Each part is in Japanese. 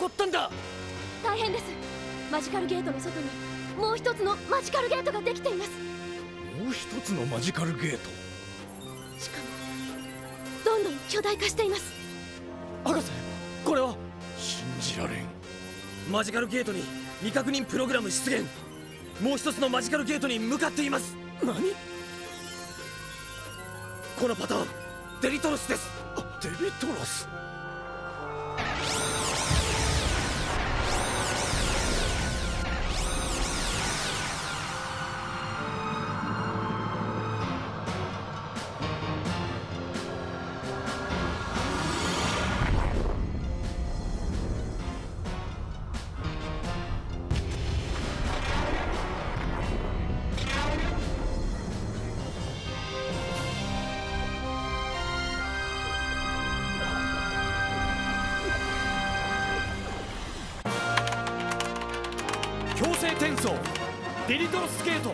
こったんだ。大変です。マジカルゲートの外にもう一つのマジカルゲートができています。もう一つのマジカルゲート？しかもどんどん巨大化しています。博士これは？信じられん。マジカルゲートに未確認プログラム出現。もう一つのマジカルゲートに向かっています。何？このパターンデリトロスです。デリトロス？転送デリトロスケート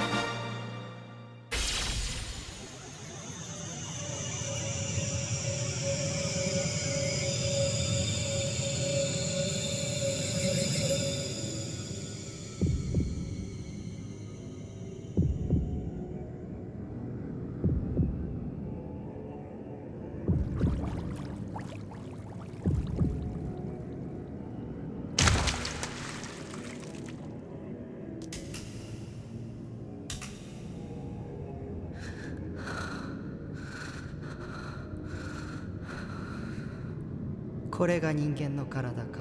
これが人間の体か。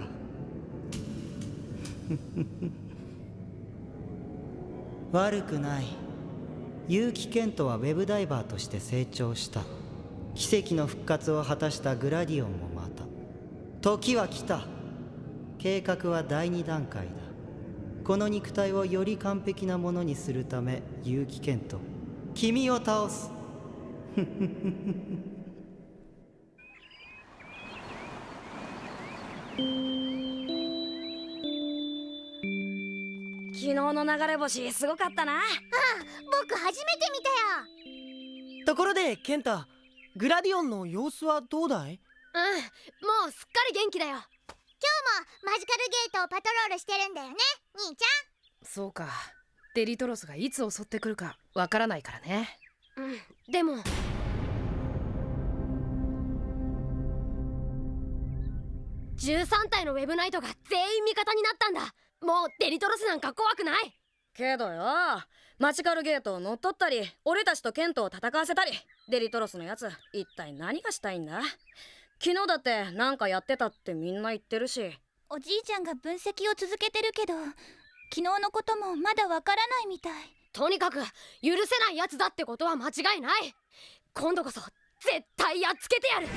悪くない。結城健人はウェブダイバーとして成長した。奇跡の復活を果たしたグラディオンもまた。時は来た。計画は第二段階だ。この肉体をより完璧なものにするため結城健人君を倒す。昨日の流れ星すごかったな。ああ僕初めて見たよ。ところでケンタグラディオンの様子はどうだい？うんもうすっかり元気だよ。今日もマジカルゲートをパトロールしてるんだよね兄ちそうか。デリトロスがいつ襲ってくるかわからないからね。うんでも。13体のウェブナイトが全員味方になったんだもうデリトロスなんか怖くない。けどよ。マジカルゲートを乗っ取ったり俺たちとケントを戦わせたり。デリトロスのやつ一体何がしたいんだ？昨日だってなんかやってたってみんな言ってるし。おじいちゃんが分析を続けてるけど昨日のこともまだわからないみたい。とにかく許せないやつだってことは間違いない。今度こそ絶対やっつけてやる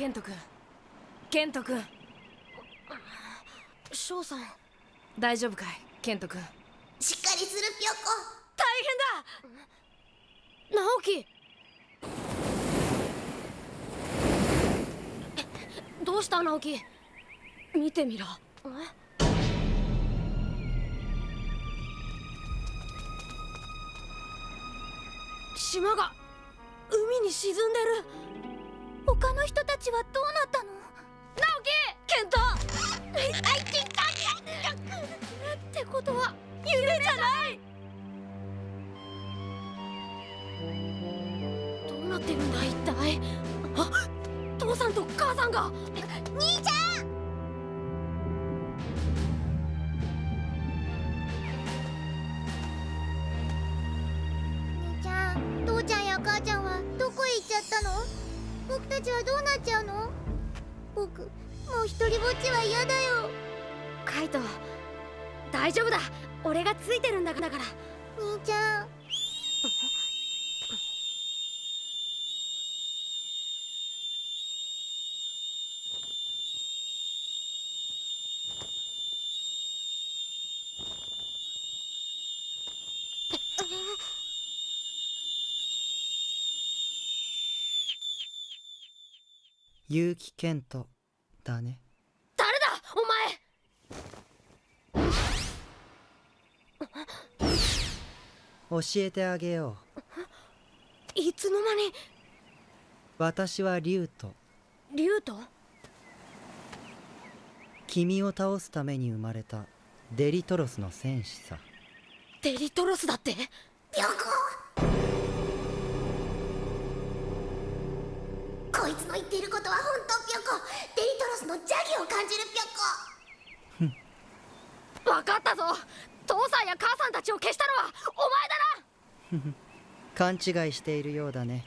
ケント君。ケント君。翔さん。大丈夫かい？ケント君。しっかりするぴょこ。大変だ！直樹。どうした？直樹。見てみろ。島が海に沈んでる他の人たちはどうなったの？直樹！ケントってことは夢じゃない！どうなってるんだ一体？あ？父さんと母さんが！兄ちゃん！たちはどうなっちゃうの？僕もう一人ぼっちは嫌だよ。カイト大丈夫だ。俺がついてるんだから。兄ちゃん結城健人だね。誰だ？お前！教えてあげよう。いつの間に？私はリュウと。リュウと？君を倒すために生まれたデリトロスの戦士さデリトロスだってぴょこいつの言っていることは本当ぴょこ。デリトロスの邪気を感じるぴょこ。分かったぞ。父さんや母さんたちを消したのはお前だな。勘違いしているようだね。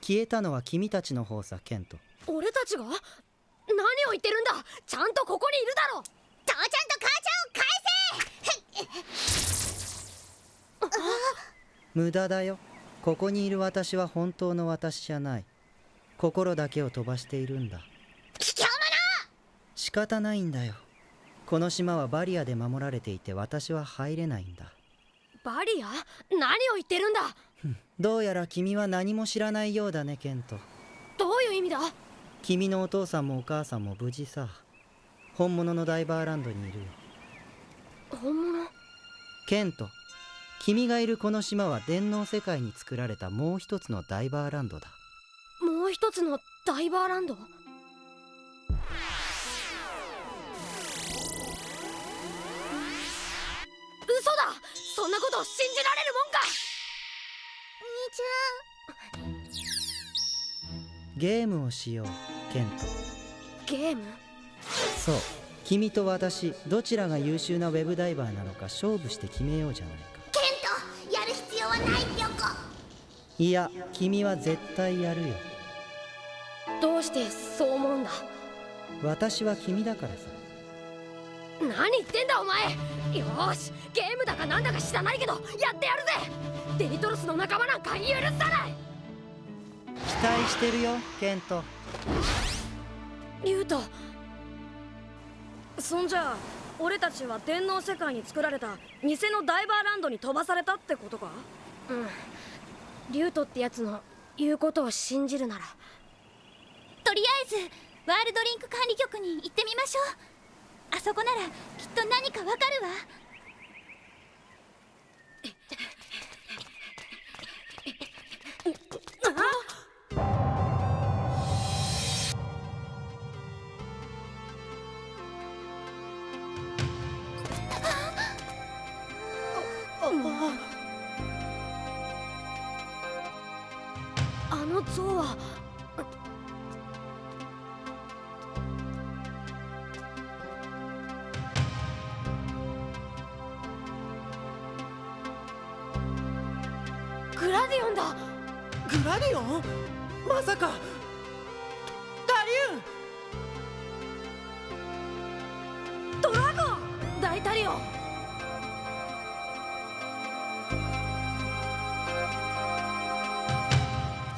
消えたのは君たちの方さケント。俺たちが？何を言ってるんだ。ちゃんとここにいるだろ。父ちゃんと母ちゃんを返せ。無駄だよ。ここにいる私は本当の私じゃない心だけを飛ばしているんだ。卑怯者仕方ないんだよ。この島はバリアで守られていて私は入れないんだ。バリア？何を言ってるんだ！どうやら君は何も知らないようだねケント。どういう意味だ？君のお父さんもお母さんも無事さ。本物のダイバーランドにいるよ。本物？ケント君がいるこの島は電脳世界に作られたもう一つのダイバーランドだもう一つのダイバーランド？嘘だ！そんなこと信じられるもんか！兄ちゲームをしようケント。ゲーム？そう。君と私どちらが優秀なウェブダイバーなのか勝負して決めようじゃないか。ゃんケントやる必要はないぴょこいや君は絶対やるよどうしてそう思うんだ？私は君だからさ。何言ってんだお前！よーしゲームだかなんだか知らないけどやってやるぜ！デリトロスの仲間なんか許さない！期待してるよケント。リュウト。そんじゃあ俺たちは電脳世界に作られた偽のダイバーランドに飛ばされたってことか？うん。リュウトってやつの言うことを信じるならとりあえずワールドリンク管理局に行ってみましょう。あそこならきっと何かわかるわ。グラディオンまさか。ダリュンドラゴン。大タリオン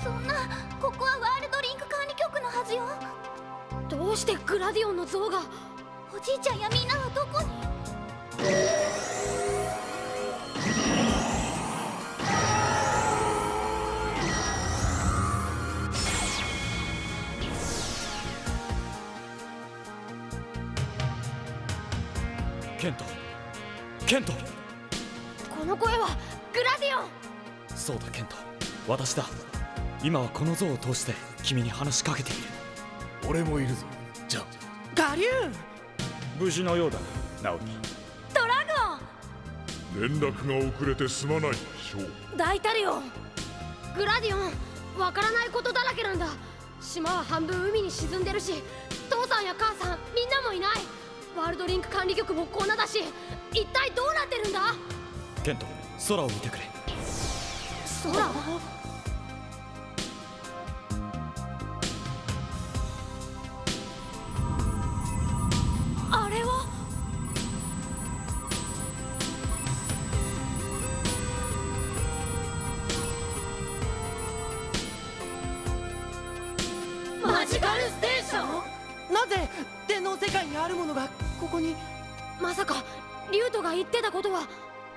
そんなここはワールドリンク管理局のはずよ。どうしてグラディオンの像が。おじいちゃんやみんなはどこに？ケント。この声はグラディオン。そうだケント。私だ。今はこの像を通して君に話しかけている。俺もいるぞ。じゃあ。ガリューン。無事のようだ直樹ドラ連絡が遅れてすまないショーゴン大タリオン。グラディオンわからないことだらけなんだ。島は半分海に沈んでるし父さんや母さんみんなもいない。ワールドリンク管理局もこんなだしケント空を見てくれ。空？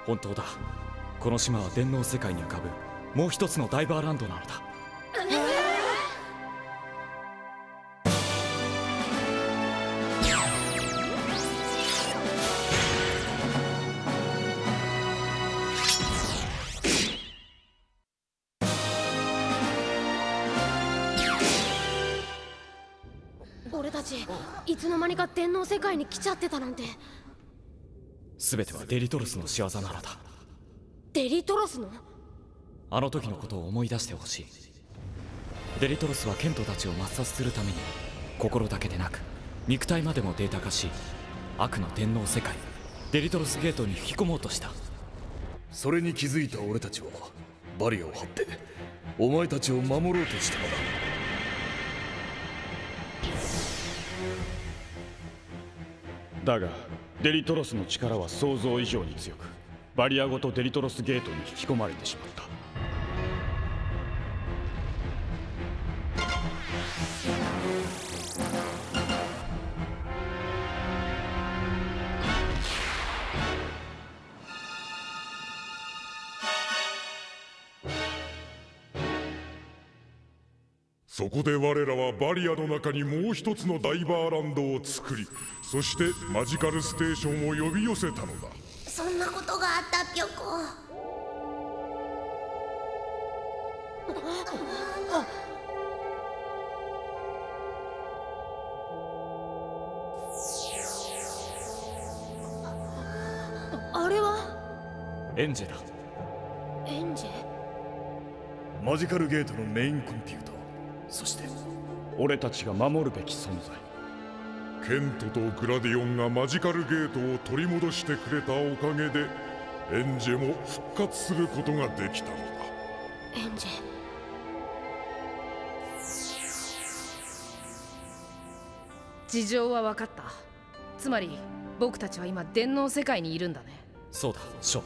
本当だ。この島は電脳世界に浮かぶ。もう一つのダイバーランドなのだ。俺たちいつの間にか電脳世界に来ちゃってたなんて。全てはデリトロスの仕業なのだ。デリトロスの？あの時のことを思い出してほしい。デリトロスはケントたちを抹殺するために心だけでなく肉体までもデータ化し悪の電脳世界デリトロスゲートに引き込もうとした。それに気づいた俺たちはバリアを張ってお前たちを守ろうとしたのだ。だがデリトロスの力は想像以上に強くバリアごとデリトロスゲートに引き込まれてしまった。で我らはバリアの中にもう一つのダイバーランドを作りそしてマジカルステーションを呼び寄せたのだ。そんなことがあったぴょこあれは？エンジェだエンジェマジカルゲートのメインコンピューターそして俺たちが守るべき存在。ケントとグラディオンがマジカルゲートを取り戻してくれたおかげでエンジェも復活することができたのだ。エンジェ。事情は分かった。つまり僕たちは今電脳世界にいるんだね。そうだショ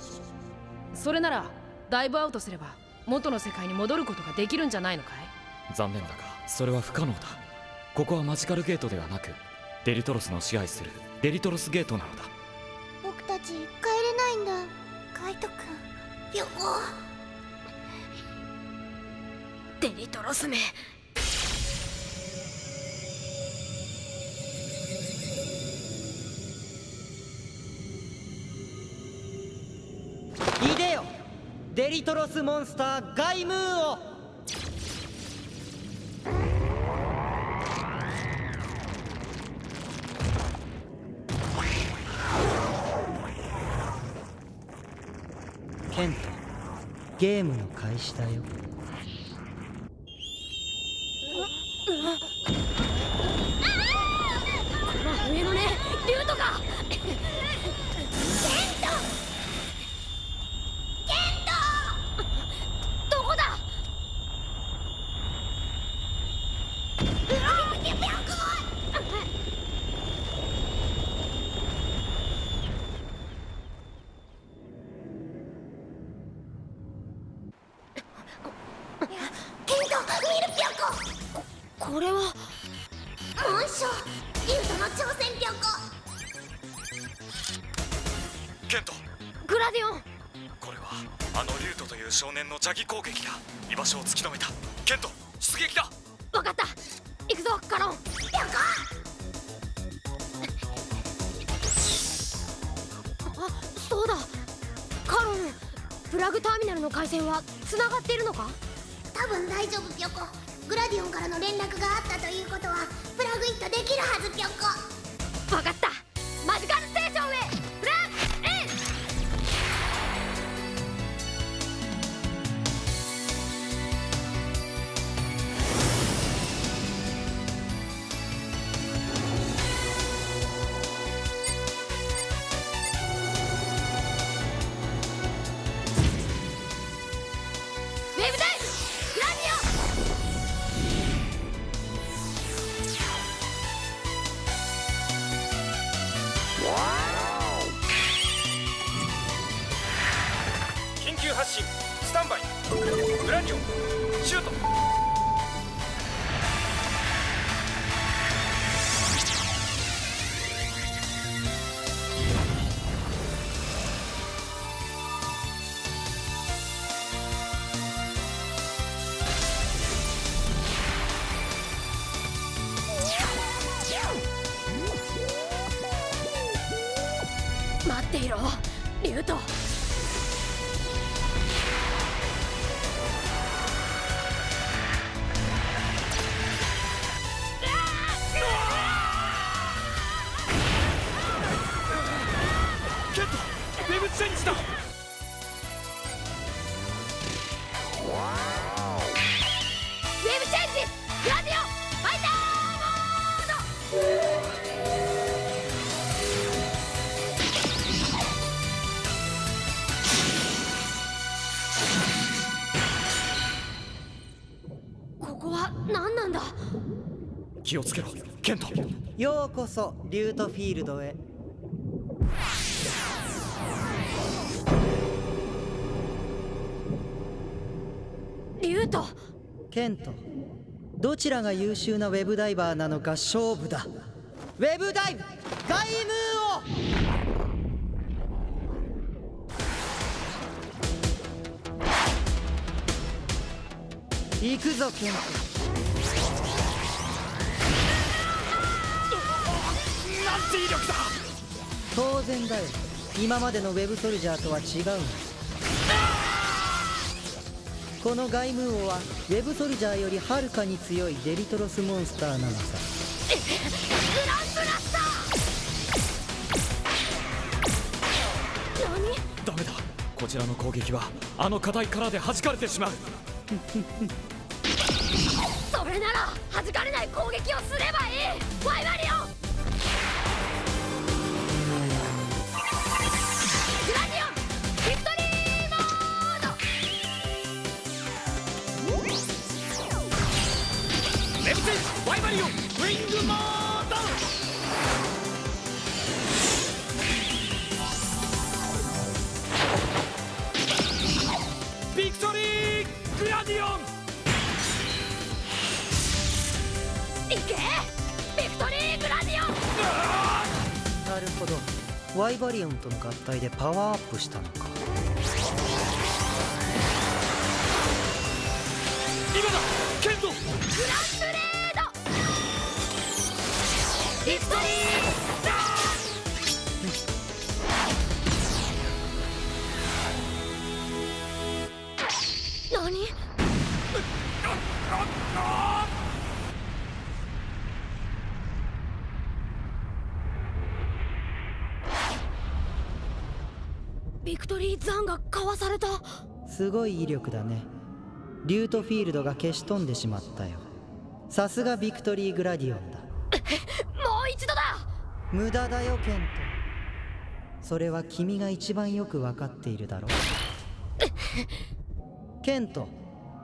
それなら dive out すれば元の世界に戻ることができるんじゃないのかい？残念だがそれは不可能だ。ここはマジカルゲートではなくデリトロスの支配するデリトロスゲートなのだ。僕たち帰れないんだ。カイトくん。ぴょこデリトロスめ。いでよデリトロスモンスターガイムーンをケントゲームの開始だよ。この上のねリュウトかどこだ？いう少年の邪気攻撃だ。居場所を突き止めた。ケント出撃だ。わかった。行くぞカロン。ぴょこあそうだ。カロンプラグターミナルの回線は繋がっているのか？多分大丈夫ぴょこグラディオンからの連絡があったということはプラグイントできるはずぴょこわかった気をつけろ。ケント。ようこそリュートフィールドへ。リュウト。ケント。どちらが優秀なウェブダイバーなのか勝負だ。ウェブダイブ。ガイムーを。行くぞケント力だ。当然だよ。今までのウェブソルジャーとは違う。のこのガイムーオはウェブソルジャーよりはるかに強いデリトロスモンスターなのさ。グランブラスター。何？ダメだ。こちらの攻撃はあの課題からで弾かれてしまう。それなら弾かれない攻撃をすればいい。ファイバリオンワイバリオンとの合体でパワーアップしたのか。ビクトリーザンがかわされた。すごい威力だね。リュートフィールドが消し飛んでしまったよ。さすがビクトリーグラディオンだ。もう一度だ！無駄だよケント。それは君が一番よく分かっているだろ ケント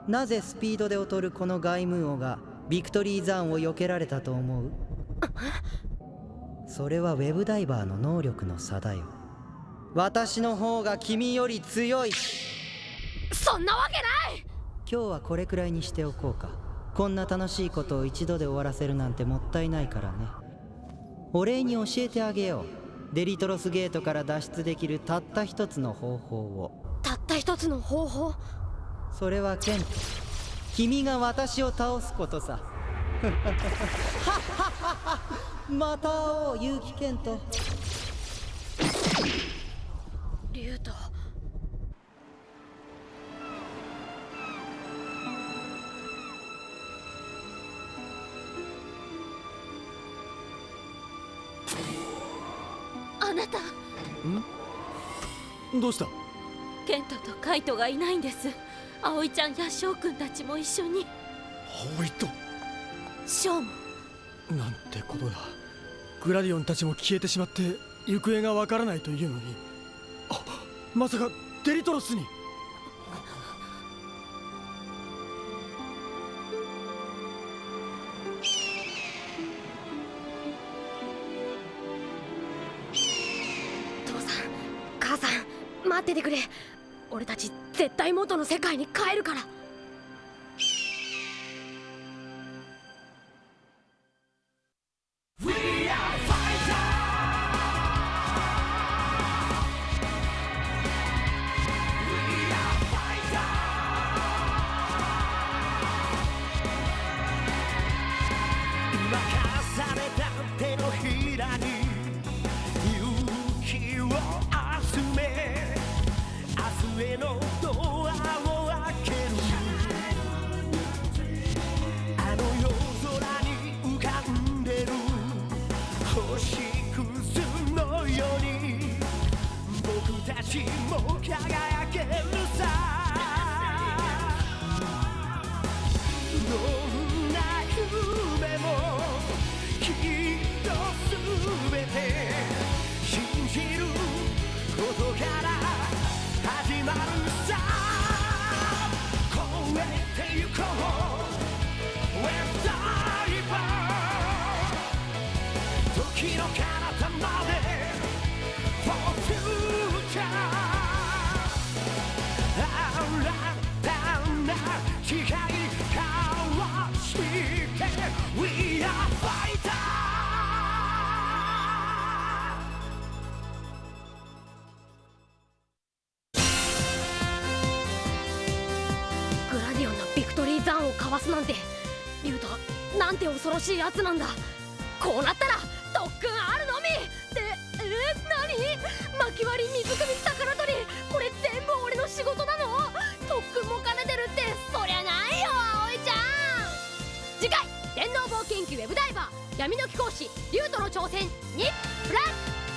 なぜスピードで劣るこのガイムーオがビクトリーザーンを避けられたと思う？それはウェブダイバーの能力の差だよ私の方が君より強い。そんなわけない！今日はこれくらいにしておこうか。こんな楽しいことを一度で終わらせるなんてもったいないからね。お礼に教えてあげよう。デリトロスゲートから脱出できるたった一つの方法を。たった一つの方法？それはケント。君が私を倒すことさ。また会おう結城ケントリュウトあなた。どうした？ケントとカイトがいないんです。葵ちゃんや翔くんたちも一緒に。葵と？ショーもなんてことだ。グラディオンたちも消えてしまって行方がわからないというのに。あまさかデリトロスに。父さん母さん待っててくれ。俺たち絶対元の世界に帰るから。明日へのドアを開けるあの夜空に浮かんでる星屑のように僕たちも輝けるさどんな夢もきっとすべて信じることから決まるさ。超えてゆこう。わすなんて。リュウトなんて恐ろしいやつなんだ。こうなったら特訓あるのみ。ってえー、何？薪割り水汲み魚取り。これ全部俺の仕事なの？特訓も兼ねてるってそりゃないよ葵ちゃん。次回電脳冒険記ウェブダイバー闇の貴公子リュウトの挑戦にプラス